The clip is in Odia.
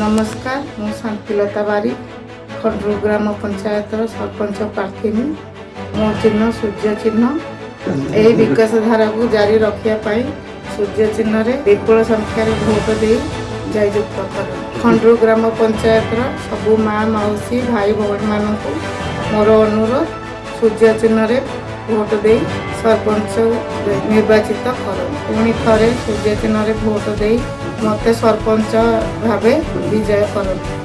ନମସ୍କାର ମୁଁ ଶାନ୍ତିଲତା ବାରିକ ଖଣ୍ଡରୁ ଗ୍ରାମ ପଞ୍ଚାୟତର ସରପଞ୍ଚ ପ୍ରାର୍ଥିନୀ। ମୋ ଚିହ୍ନ ସୂର୍ଯ୍ୟ ଚିହ୍ନ। ଏହି ବିକାଶ ଧାରାକୁ ଜାରି ରଖିବା ପାଇଁ ସୂର୍ଯ୍ୟ ଚିହ୍ନରେ ବିପୁଳ ସଂଖ୍ୟାରେ ଭୋଟ ଦେଇ ଜୟଯୁକ୍ତ କର। ଖଣ୍ଡରୁ ଗ୍ରାମ ପଞ୍ଚାୟତର ସବୁ ମା ମାଉସୀ ଭାଇ ଭଉଣୀମାନଙ୍କୁ ମୋର ଅନୁରୋଧ ସୂର୍ଯ୍ୟ ଚିହ୍ନରେ ଭୋଟ ଦେଇ ସରପଞ୍ଚ ନିର୍ବାଚିତ କର ପୁଣି ଥରେ ସୂର୍ଯ୍ୟ ଚିହ୍ନରେ ଭୋଟ ଦେଇ ମୋତେ ସରପଞ୍ଚ ଭାବେ ବିଜୟ କରନ୍ତୁ।